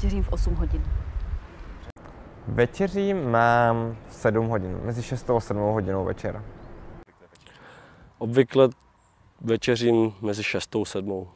večeřím v 8 hodin. Večeřím mám 7 hodin, mezi 6 a 7 hodinou večera. Obvykle večeřím mezi 6 a 7.